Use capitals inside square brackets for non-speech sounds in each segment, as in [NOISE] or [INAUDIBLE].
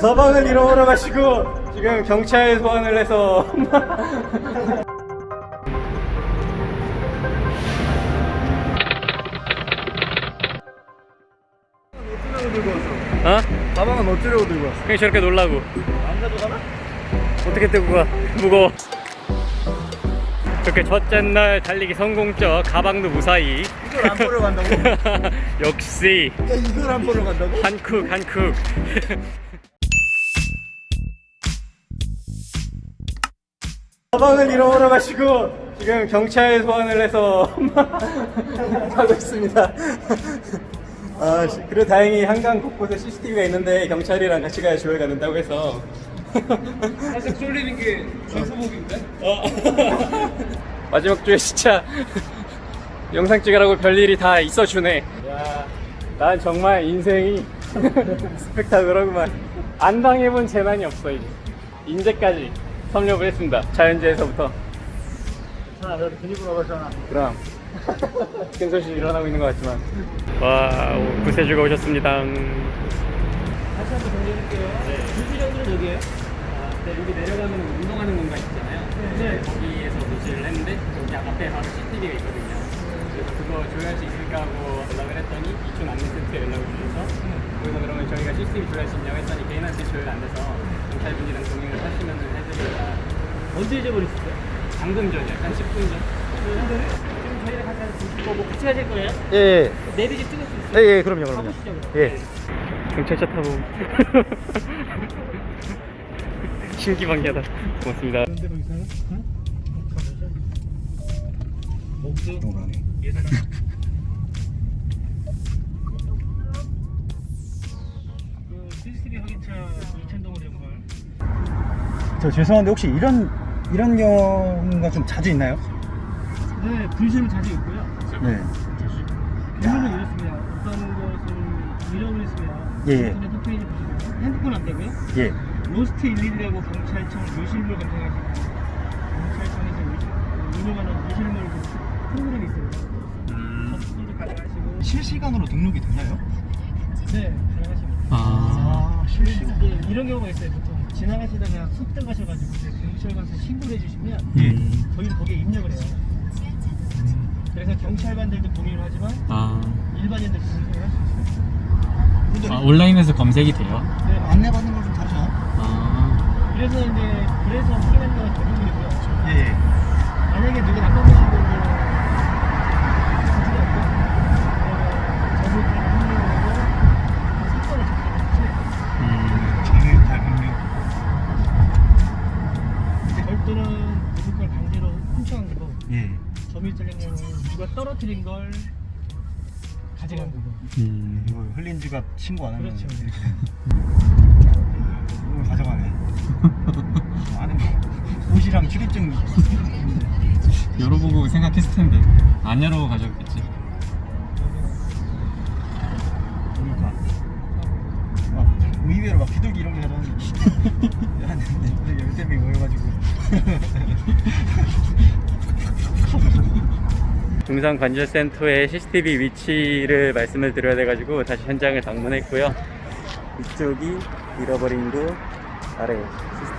가방을 잃어버려 가지고 지금 경찰 소환을 해서 어? 가방은 어쩌려고 들고 왔어? 그냥 저렇게 놀라고 안 가져가나? 어떻게 들고 가 [LAUGHS] 무거워 그렇게 첫째 날 달리기 성공적 가방도 무사히 이걸 안 보러 간다고? [LAUGHS] 역시 야, 이걸 안 보러 간다고? 한쿡 한쿡 가방을 잃어버려 가지고 지금 경찰 소환을 해서 가고 [LAUGHS] 있습니다 아 씨, 그래도 다행히 한강 곳곳에 CCTV가 있는데 경찰이랑 같이 가야 조회 가는다고 해서 살짝 쏠리는 게 주소복인데? 어. [LAUGHS] 마지막 주에 진짜 영상 찍으라고 별일이 다 있어주네. 야, 난 정말 인생이 [LAUGHS] 스펙타클하구만. 안 당해본 재난이 없어 이제. 인제까지 섭렵을 했습니다. 자연재해서부터. 자, 그래도 근육으로 가잖아. 그럼 [LAUGHS] 큰 소식이 일어나고 있는 것 같지만. 와, 오, 구세주가 오셨습니다. 다시 한번 정리해줄게요. 유지정은 여기에요? 아, 네, 여기 내려가면 운동하는 공간 있잖아요. 네. 거기에서 노출을 했는데 여기 앞에 바로 CCTV가 있거든요. 그래서 그거 조회할 수 있을까 하고 연락을 했더니 이촌 안내 센터에 연락을 주셔서 거기서 그러면 저희가 CCTV 조회할 수 있냐고 했더니 개인한테 조회가 안 돼서 경찰분이랑 동행을 하시면 해드리라 언제 잊어버렸어요? 방금 전이요. 한 10분 전. 지금 저희랑 같이 하실 뭐 같이 하실 거예요? 예, 예. 내리지 찍을 수 있어요? 예, 예, 그럼요, 그럼요. 가보시죠, 그럼. 예. 경찰차 타고 [LAUGHS] 신기방기하다. 고맙습니다. 그런데 거기서는? 응? 목수? 연결 저 죄송한데 혹시 이런 이런 경우가 좀 자주 있나요? 네, 분실은 자주 있고요 네. 경우는 이렇습니다 어떤 것을 잃어버렸으면 예, 예. 홈페이지 보시면 핸드폰 안 되고요 예. 로스트 112라고 경찰청 요실물 검색하시면 경찰청에서 운영하는 요실물 실시간으로 등록이 되나요? 네 가능하십니다 아, 실시간. 네, 이런 경우가 있어요 보통 지나가시다가 훅 들어가셔가지고 이제 경찰 가서 신고를 해주시면 예. 저희는 거기에 입력을 해요 그래서 경찰관들도 동의를 하지만 아, 일반인들도 동의를 할 수 있어요 아, 온라인에서 검색이 돼요? 네, 안내받는 걸 좀 다르죠? 아, 그래서 이제 그래서 확인하는 건 대부분이고요 예. 만약에 누가 나쁜 분이 보고 가지가 없고 그러면 저분들은 확인을 하고 사건을 접수해요 음, 정리 잘 명령. 별도는 무조건 강제로 훔쳐간 거고 예. 점유증은 누가 떨어뜨린 걸 가져간 거고 음. 이거 흘린 지갑 신고 안 하면 그렇죠. 이렇게 돼요. 이걸 가져가네. [LAUGHS] 안에 뭐 옷이랑 출입증 [LAUGHS] 열어보고 생각했을 텐데 안 열어보고 가져갔겠지. 막 의외로 막 비둘기 이런 게 가져왔는데 [LAUGHS] 한 열대 명이 모여가지고 [LAUGHS] 중상관절센터의 CCTV 위치를 말씀을 드려야 돼가지고 다시 현장을 방문했고요. 이쪽이 잃어버린 곳 아래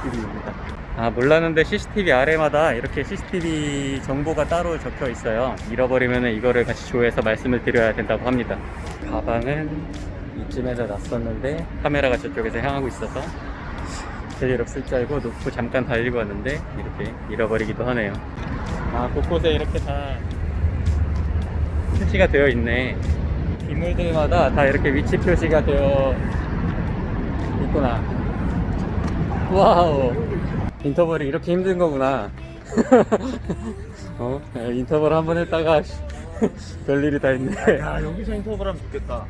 CCTV입니다. 아 몰랐는데 CCTV 아래마다 이렇게 CCTV 정보가 따로 적혀 있어요. 잃어버리면 이거를 같이 조회해서 말씀을 드려야 된다고 합니다. 가방은 이쯤에다 놨었는데 카메라가 저쪽에서 향하고 있어서 별일 없을 줄 알고 놓고 잠깐 달리고 왔는데 이렇게 잃어버리기도 하네요. 아 곳곳에 이렇게 다 표시가 되어 있네. 기물들마다 다 이렇게 위치 표시가 되어 있구나. wow. 인터벌이 이렇게 힘든 거구나. [LAUGHS] 어? 야, 인터벌 한 번 했다가 [LAUGHS] 별일이 다 있네. 야 여기서 인터벌 하면 좋겠다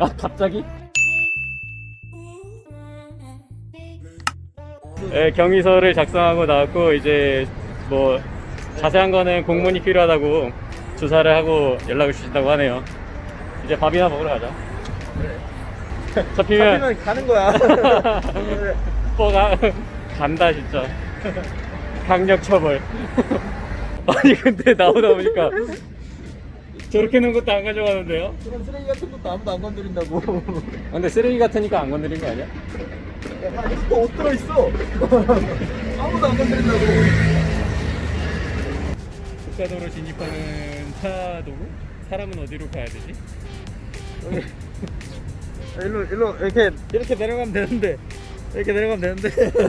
아 갑자기? 네, 경위서를 작성하고 나왔고 이제 뭐 자세한 거는 공문이 필요하다고 조사를 하고 연락을 주신다고 하네요. 이제 밥이나 먹으러 가자. 잡히면 잡히면 가는 거야 [LAUGHS] 뽀가 간다 진짜. 강력 처벌. [LAUGHS] 아니 근데 나오다 보니까 저렇게 놓은 것도 안 가져가는데요? 그런 쓰레기 같은 것도 아무도 안 건드린다고 아, 근데 쓰레기 같으니까 안 건드린 거 아니야? 또옷 들어있어. [LAUGHS] 아무도 안 건드린다고. 국가도로 진입하는 차도로 사람은 어디로 가야 되지? 일로 일로 이렇게 이렇게 내려가면 되는데 이렇게 내려가면 되는데 [LAUGHS]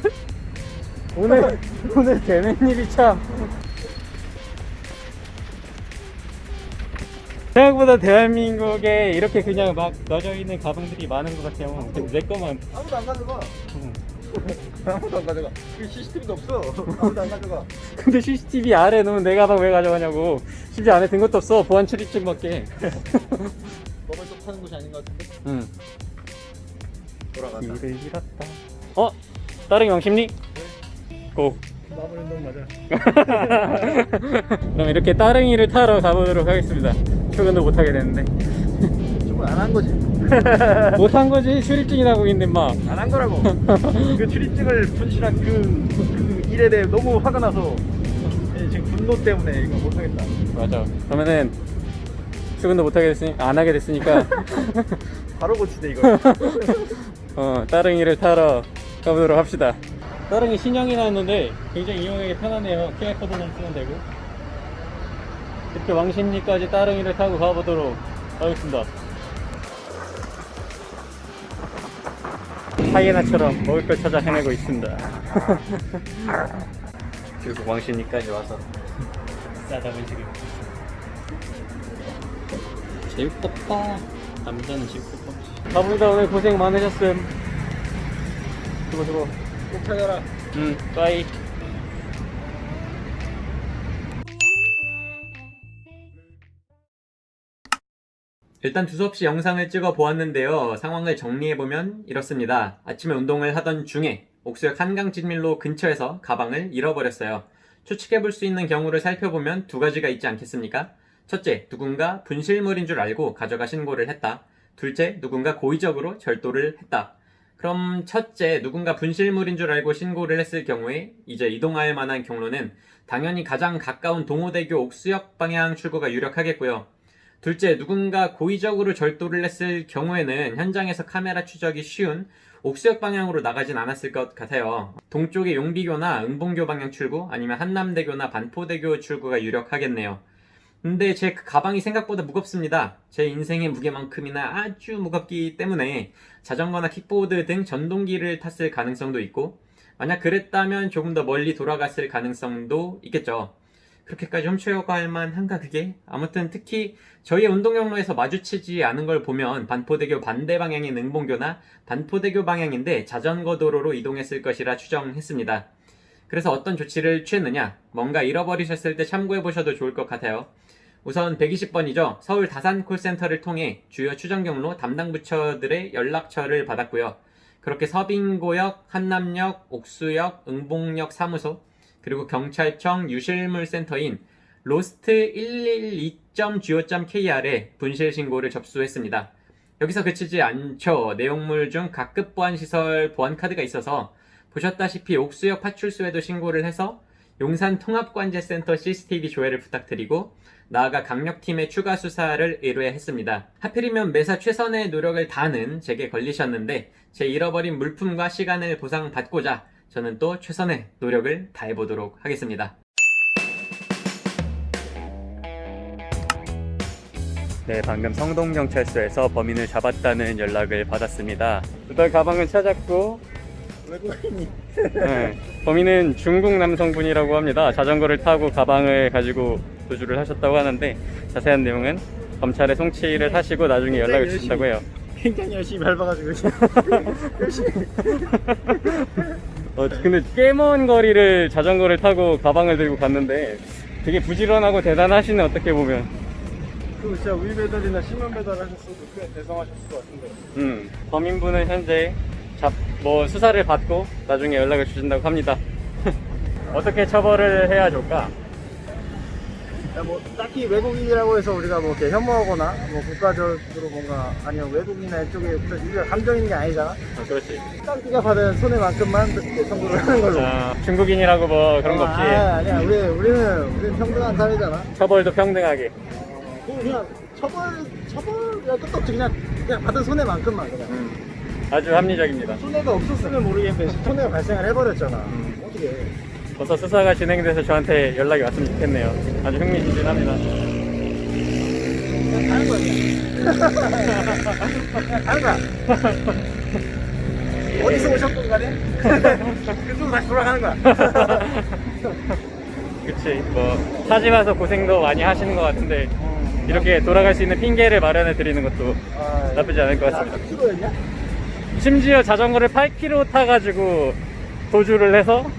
오늘 오늘 되는 일이 참 생각보다 대한민국에 이렇게 그냥 막 놔져 있는 가방들이 많은 것 같아요. 내 거만 아무도 안 가져가. 음. [LAUGHS] 아무도 안 가져가. 그 CCTV도 없어. 아무도 안 가져가. 근데 CCTV 아래 놓은 내 가방 왜 가져가냐고 심지어 안에 든 것도 없어 보안 출입증밖에 먹을 [LAUGHS] 쪽 파는 곳이 아닌 것 같은데. 응 돌아간다. 길을 잃었다 어? 따릉이 왕십리? 고 마무리 운동 맞아. [LAUGHS] 그럼 이렇게 따릉이를 타러 가보도록 하겠습니다 출근도 못하게 됐는데 정말 안한 거지. [LAUGHS] 못한 거지 출입증이 나고 있는데 막안 한 거라고. 그 출입증을 분실한 그, 그 일에 대해 너무 화가 나서 예, 지금 분노 때문에 이거 못하겠다. 맞아 그러면은 출근도 못하게 됐으니 안 하게 됐으니까 [LAUGHS] 바로 고치대 이거. [LAUGHS] 어 따릉이를 타러 가보도록 합시다 따릉이 신형이 나왔는데 굉장히 이용하기 편하네요 QR코드만 쓰면 되고 이렇게 왕십리까지 따릉이를 타고 가보도록 하겠습니다. 하이에나처럼 먹을 걸 찾아 헤매고 있습니다. [LAUGHS] 결국 왕십리까지 와서 싸다은 지금 재밌겠다 남자는 재밌겠다 가보다 오늘 고생 많으셨음. 수고 수고. 꼭 찾아라. 응 빠이 일단 두서없이 영상을 찍어 보았는데요. 상황을 정리해보면 이렇습니다. 아침에 운동을 하던 중에 옥수역 한강 진밀로 근처에서 가방을 잃어버렸어요. 추측해볼 수 있는 경우를 살펴보면 두 가지가 있지 않겠습니까? 첫째, 누군가 분실물인 줄 알고 가져가 신고를 했다. 둘째, 누군가 고의적으로 절도를 했다. 그럼 첫째, 누군가 분실물인 줄 알고 신고를 했을 경우에 이제 이동할 만한 경로는 당연히 가장 가까운 동호대교 옥수역 방향 출구가 유력하겠고요. 둘째, 누군가 고의적으로 절도를 했을 경우에는 현장에서 카메라 추적이 쉬운 옥수역 방향으로 나가진 않았을 것 같아요. 동쪽의 용비교나 응봉교 방향 출구 아니면 한남대교나 반포대교 출구가 유력하겠네요. 근데 제그 가방이 생각보다 무겁습니다. 제 인생의 무게만큼이나 아주 무겁기 때문에 자전거나 킥보드 등 전동기를 탔을 가능성도 있고 만약 그랬다면 조금 더 멀리 돌아갔을 가능성도 있겠죠. 그렇게까지 훔쳐갈 만한가 그게? 아무튼 특히 저희의 운동 경로에서 마주치지 않은 걸 보면 반포대교 반대 방향인 응봉교나 반포대교 방향인데 자전거 도로로 이동했을 것이라 추정했습니다. 그래서 어떤 조치를 취했느냐? 뭔가 잃어버리셨을 때 참고해 보셔도 좋을 것 같아요. 우선 120번이죠. 서울 다산 콜센터를 통해 주요 추정 경로 담당 부처들의 연락처를 받았고요. 그렇게 서빙고역, 한남역, 옥수역, 응봉역 사무소, 그리고 경찰청 유실물센터인 lost 112.go.kr에 분실 신고를 접수했습니다. 여기서 그치지 않죠. 내용물 중 각급 보안 시설 보안 카드가 있어서 보셨다시피 옥수역 파출소에도 신고를 해서 용산 통합관제센터 CCTV 조회를 부탁드리고 나아가 강력팀의 추가 수사를 의뢰했습니다. 하필이면 매사 최선의 노력을 다하는 제게 걸리셨는데 제 잃어버린 물품과 시간을 보상받고자 저는 또 최선의 노력을 다해보도록 하겠습니다. 네, 방금 성동경찰서에서 범인을 잡았다는 연락을 받았습니다. 일단 가방을 찾았고 외국인이. 네, 범인은 중국 남성분이라고 합니다. 자전거를 타고 가방을 가지고 도주를 하셨다고 하는데 자세한 내용은 검찰에 송치를 하시고 나중에 연락을 주신다고 해요. 굉장히 열심히 밟아가지고 [LAUGHS] 열심히. 어, 근데 꽤 먼 거리를 자전거를 타고 가방을 들고 갔는데 되게 부지런하고 대단하시네 어떻게 보면. 그 진짜 우유 배달이나 신문 배달 하셨어도 꽤 대성하셨을 것 같은데. 음, 범인분은 현재 잡, 뭐 수사를 받고 나중에 연락을 주신다고 합니다. [LAUGHS] 어떻게 처벌을 해야 좋을까? 야, 뭐 딱히 외국인이라고 해서 우리가 뭐 이렇게 혐오하거나 뭐 국가적으로 뭔가 아니면 외국인이나 이쪽에 우리가 감정 있는 게 아니잖아. 어, 그렇지. 깡띠가 받은 손해만큼만 청구를 하는 걸로. 아, 중국인이라고 뭐 그런 거 없이 아, 아니야. 우리 우리는 우리는 평등한 사회잖아. 처벌도 평등하게. 그냥 처벌 처벌이야 끝도 없지 그냥 그냥 받은 손해만큼만 그냥. 음. 아주 합리적입니다. 손해가 없었으면 모르겠는데 손해가 발생을 해버렸잖아. 음. 어떻게 해? 벌써 수사가 진행돼서 저한테 연락이 왔으면 좋겠네요. 아주 흥미진진합니다. 가는 거야. 가는 거야. 어디서 오셨건 간에 [LAUGHS] 그쪽으로 다시 돌아가는 거야. [LAUGHS] 그치. 뭐, 타지 마서 고생도 많이 하시는 것 같은데, 이렇게 돌아갈 수 있는 핑계를 마련해 드리는 것도 아, 나쁘지 않을 것 같습니다. 몇 킬로였냐? 심지어 자전거를 8km 타가지고 도주를 해서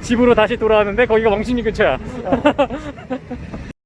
집으로 다시 돌아왔는데 거기가 멍신이 근처야. [LAUGHS]